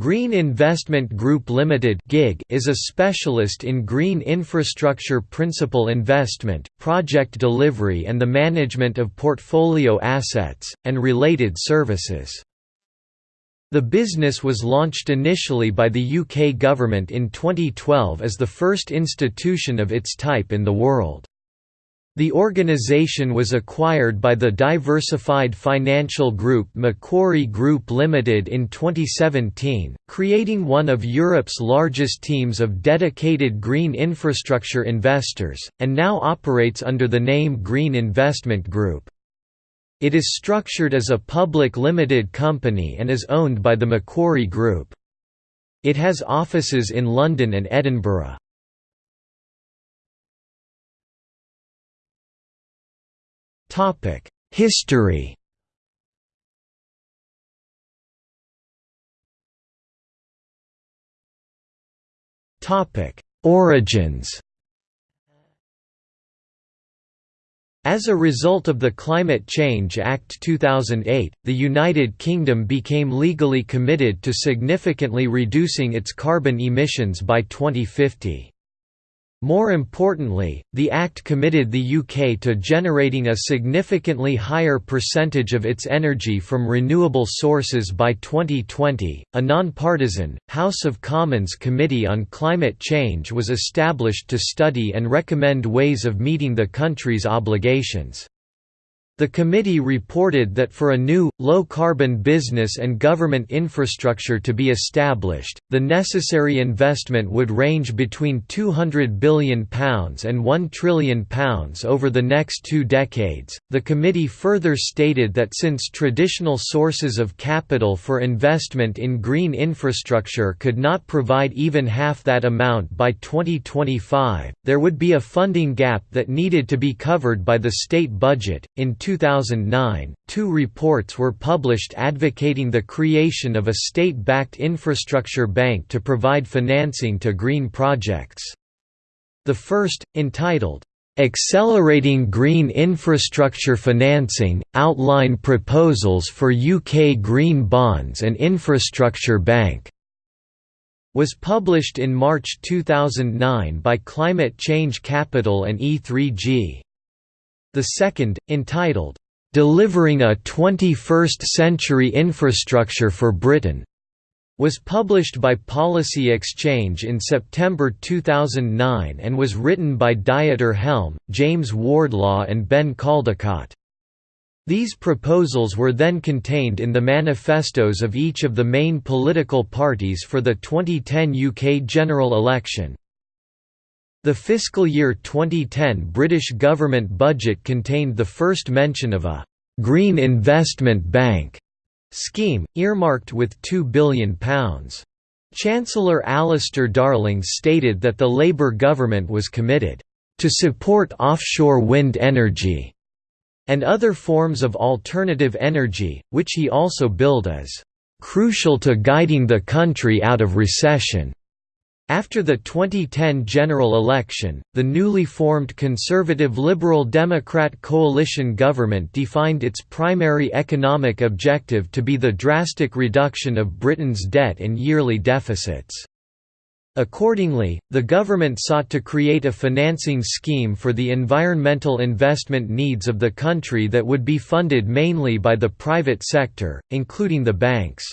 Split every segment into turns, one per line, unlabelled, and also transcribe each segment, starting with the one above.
Green Investment Group Limited (GIG) is a specialist in green infrastructure principal investment, project delivery and the management of portfolio assets, and related services. The business was launched initially by the UK government in 2012 as the first institution of its type in the world. The organisation was acquired by the diversified financial group Macquarie Group Limited in 2017, creating one of Europe's largest teams of dedicated green infrastructure investors, and now operates under the name Green Investment Group. It is structured as a public limited company and is owned by the Macquarie Group. It has offices in London and Edinburgh. History. Topic: Origins. As a result of the Climate Change Act 2008, the United Kingdom became legally committed to significantly reducing its carbon emissions by 2050. More importantly, the Act committed the UK to generating a significantly higher percentage of its energy from renewable sources by 2020. A non-partisan House of Commons Committee on Climate Change was established to study and recommend ways of meeting the country's obligations. The committee reported that for a new, low-carbon business and government infrastructure to be established, the necessary investment would range between £200 billion and £1 trillion over the next two decades. The committee further stated that since traditional sources of capital for investment in green infrastructure could not provide even half that amount by 2025, there would be a funding gap that needed to be covered by the state budget. In 2009, two reports were published advocating the creation of a state-backed infrastructure bank to provide financing to green projects. The first, entitled, "'Accelerating Green Infrastructure Financing – Outline Proposals for UK Green Bonds and Infrastructure Bank' was published in March 2009 by Climate Change Capital and E3G. The second, entitled, "'Delivering a 21st-Century Infrastructure for Britain' was published by Policy Exchange in September 2009 and was written by Dieter Helm, James Wardlaw and Ben Caldicott. These proposals were then contained in the manifestos of each of the main political parties for the 2010 UK general election. The fiscal year 2010 British government budget contained the first mention of a «Green Investment Bank» scheme, earmarked with £2 billion. Chancellor Alistair Darling stated that the Labour government was committed to support offshore wind energy and other forms of alternative energy, which he also billed as crucial to guiding the country out of recession. After the 2010 general election, the newly formed Conservative Liberal Democrat coalition government defined its primary economic objective to be the drastic reduction of Britain's debt and yearly deficits. Accordingly, the government sought to create a financing scheme for the environmental investment needs of the country that would be funded mainly by the private sector, including the banks.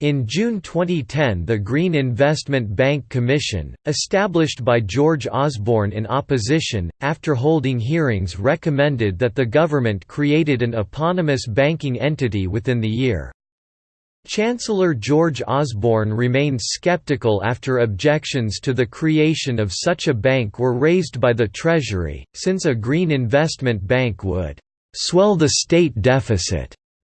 In June 2010 the Green Investment Bank Commission, established by George Osborne in opposition, after holding hearings recommended that the government created an eponymous banking entity within the year. Chancellor George Osborne remained sceptical after objections to the creation of such a bank were raised by the Treasury, since a green investment bank would «swell the state deficit»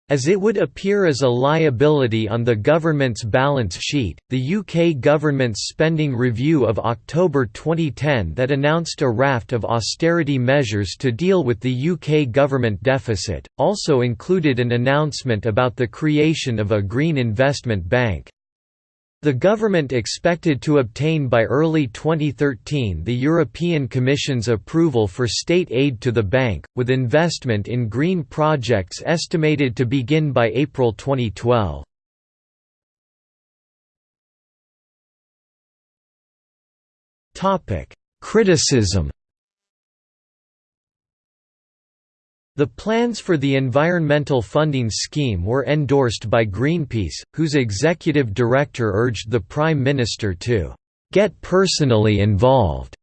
As it would appear as a liability on the government's balance sheet, the UK government's spending review of October 2010 that announced a raft of austerity measures to deal with the UK government deficit, also included an announcement about the creation of a Green Investment Bank. The government expected to obtain by early 2013 the European Commission's approval for state aid to the bank, with investment in green projects estimated to begin by April 2012. Criticism The plans for the environmental funding scheme were endorsed by Greenpeace, whose executive director urged the Prime Minister to "...get personally involved."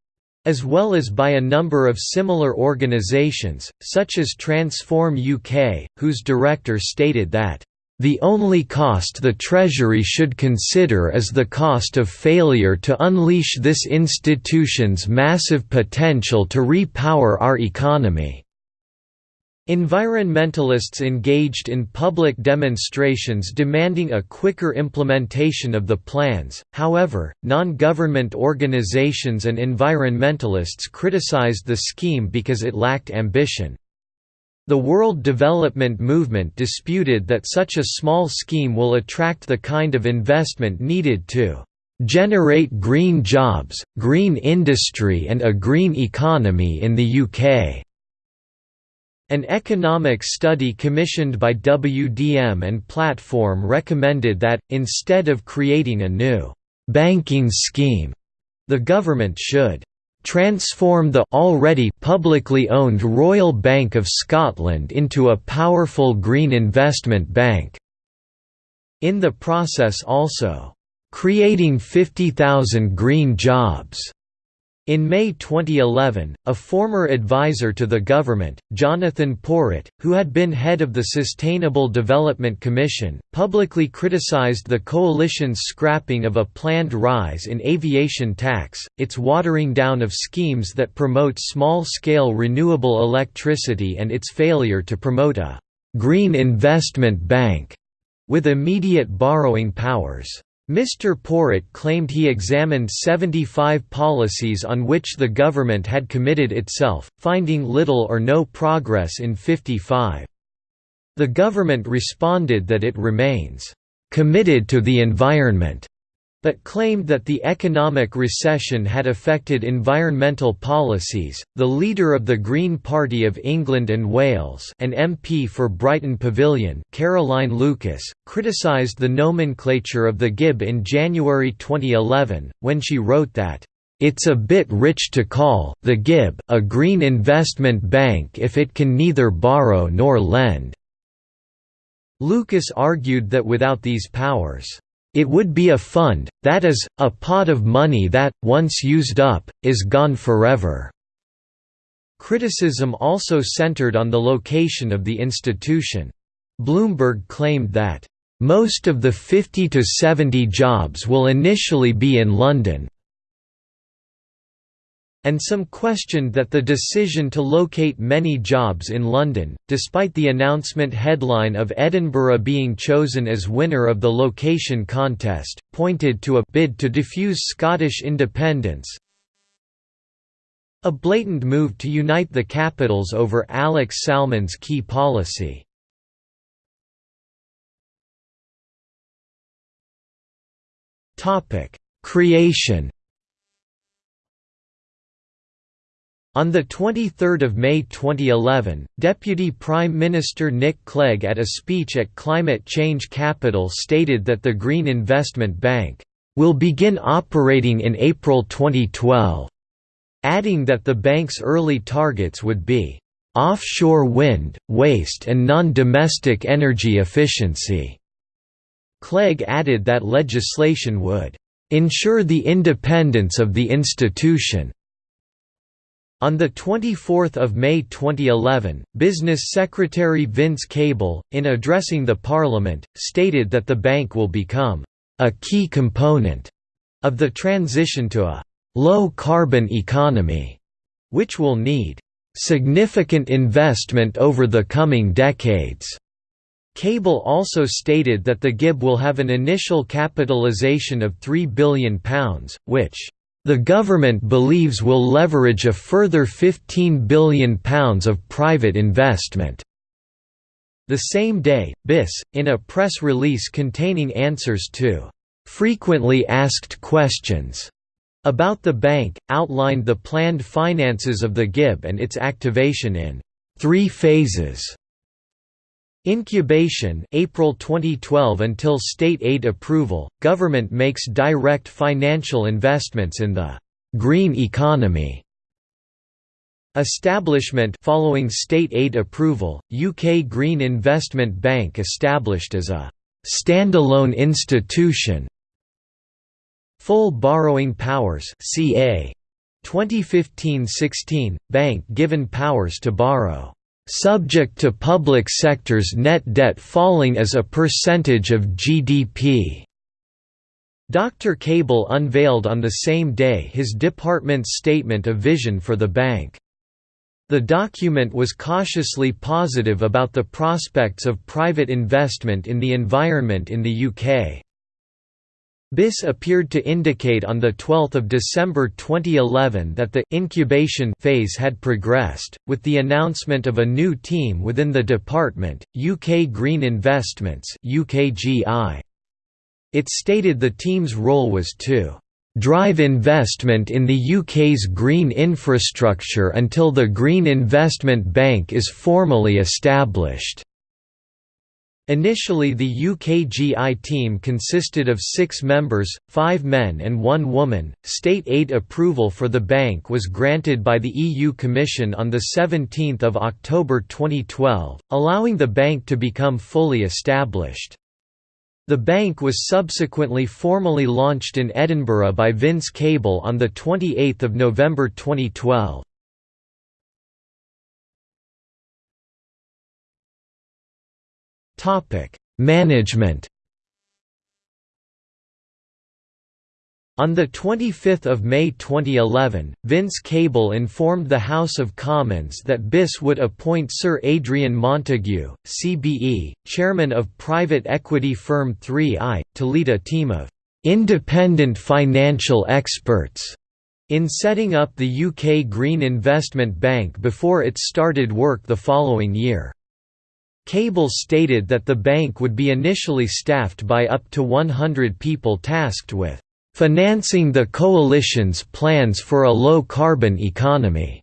as well as by a number of similar organisations, such as Transform UK, whose director stated that, "...the only cost the Treasury should consider is the cost of failure to unleash this institution's massive potential to re-power our economy." Environmentalists engaged in public demonstrations demanding a quicker implementation of the plans, however, non-government organizations and environmentalists criticized the scheme because it lacked ambition. The World Development Movement disputed that such a small scheme will attract the kind of investment needed to "...generate green jobs, green industry and a green economy in the UK." An economic study commissioned by WDM and Platform recommended that, instead of creating a new «banking scheme», the government should transform the already publicly owned Royal Bank of Scotland into a powerful green investment bank. In the process also, creating 50,000 green jobs. In May 2011, a former advisor to the government, Jonathan Porritt, who had been head of the Sustainable Development Commission, publicly criticized the coalition's scrapping of a planned rise in aviation tax, its watering down of schemes that promote small-scale renewable electricity and its failure to promote a «green investment bank» with immediate borrowing powers. Mr. Porritt claimed he examined 75 policies on which the government had committed itself, finding little or no progress in 55. The government responded that it remains committed to the environment but claimed that the economic recession had affected environmental policies. The leader of the Green Party of England and Wales, an MP for Brighton Pavilion, Caroline Lucas, criticised the nomenclature of the GIB in January 2011 when she wrote that it's a bit rich to call the GIB a green investment bank if it can neither borrow nor lend. Lucas argued that without these powers it would be a fund, that is, a pot of money that, once used up, is gone forever." Criticism also centered on the location of the institution. Bloomberg claimed that, "...most of the 50 to 70 jobs will initially be in London, and some questioned that the decision to locate many jobs in London, despite the announcement headline of Edinburgh being chosen as winner of the location contest, pointed to a bid to diffuse Scottish independence. A blatant move to unite the capitals over Alex Salmond's key policy. Creation On 23 May 2011, Deputy Prime Minister Nick Clegg at a speech at Climate Change Capital stated that the Green Investment Bank will begin operating in April 2012, adding that the bank's early targets would be offshore wind, waste and non-domestic energy efficiency. Clegg added that legislation would ensure the independence of the institution on 24 May 2011, Business Secretary Vince Cable, in addressing the Parliament, stated that the bank will become a key component of the transition to a low-carbon economy, which will need significant investment over the coming decades. Cable also stated that the GIB will have an initial capitalisation of £3 billion, which the government believes will leverage a further £15 billion of private investment. The same day, BIS, in a press release containing answers to frequently asked questions about the bank, outlined the planned finances of the GIB and its activation in three phases. Incubation April 2012 until state aid approval, government makes direct financial investments in the «green economy» Establishment following state aid approval, UK Green Investment Bank established as a standalone institution. Full borrowing powers CA 2015-16 bank given powers to borrow subject to public sector's net debt falling as a percentage of GDP. Dr. Cable unveiled on the same day his department's statement of vision for the bank. The document was cautiously positive about the prospects of private investment in the environment in the UK. BIS appeared to indicate on 12 December 2011 that the «incubation» phase had progressed, with the announcement of a new team within the department, UK Green Investments It stated the team's role was to drive investment in the UK's green infrastructure until the Green Investment Bank is formally established. Initially the UKGI team consisted of six members, five men and one woman. State aid approval for the bank was granted by the EU Commission on 17 October 2012, allowing the bank to become fully established. The bank was subsequently formally launched in Edinburgh by Vince Cable on 28 November 2012. Management On 25 May 2011, Vince Cable informed the House of Commons that BIS would appoint Sir Adrian Montague, CBE, chairman of private equity firm 3i, to lead a team of «independent financial experts» in setting up the UK Green Investment Bank before it started work the following year. Cable stated that the bank would be initially staffed by up to 100 people tasked with financing the coalition's plans for a low-carbon economy.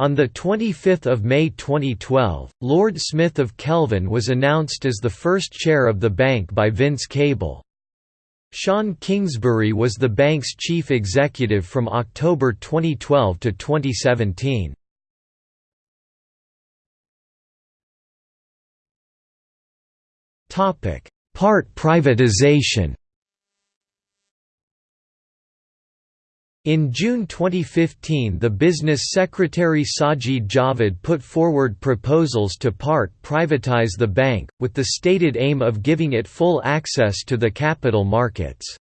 On 25 May 2012, Lord Smith of Kelvin was announced as the first chair of the bank by Vince Cable. Shaun Kingsbury was the bank's chief executive from October 2012 to 2017. Part privatization In June 2015 the Business Secretary Sajid Javid put forward proposals to part privatize the bank, with the stated aim of giving it full access to the capital markets.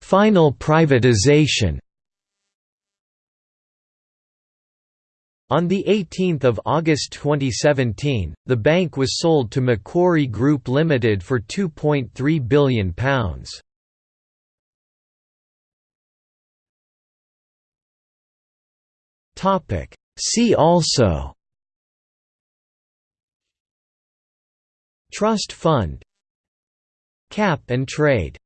Final privatization On 18 August 2017, the bank was sold to Macquarie Group Limited for £2.3 billion. See also Trust fund Cap and trade